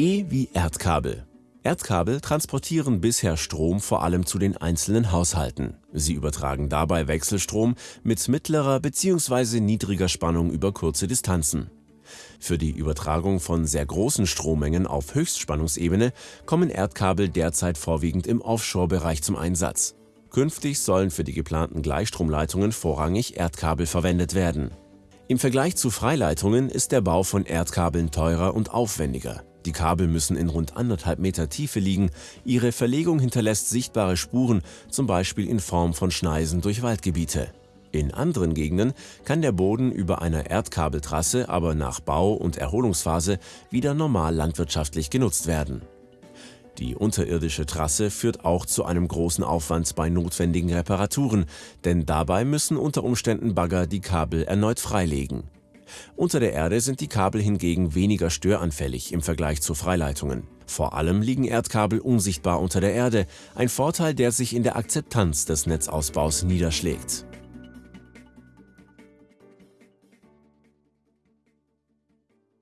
E wie Erdkabel. Erdkabel transportieren bisher Strom vor allem zu den einzelnen Haushalten. Sie übertragen dabei Wechselstrom mit mittlerer bzw. niedriger Spannung über kurze Distanzen. Für die Übertragung von sehr großen Strommengen auf Höchstspannungsebene kommen Erdkabel derzeit vorwiegend im Offshore-Bereich zum Einsatz. Künftig sollen für die geplanten Gleichstromleitungen vorrangig Erdkabel verwendet werden. Im Vergleich zu Freileitungen ist der Bau von Erdkabeln teurer und aufwendiger. Die Kabel müssen in rund anderthalb Meter Tiefe liegen, ihre Verlegung hinterlässt sichtbare Spuren, zum Beispiel in Form von Schneisen durch Waldgebiete. In anderen Gegenden kann der Boden über einer Erdkabeltrasse aber nach Bau- und Erholungsphase wieder normal landwirtschaftlich genutzt werden. Die unterirdische Trasse führt auch zu einem großen Aufwand bei notwendigen Reparaturen, denn dabei müssen unter Umständen Bagger die Kabel erneut freilegen. Unter der Erde sind die Kabel hingegen weniger störanfällig im Vergleich zu Freileitungen. Vor allem liegen Erdkabel unsichtbar unter der Erde, ein Vorteil, der sich in der Akzeptanz des Netzausbaus niederschlägt.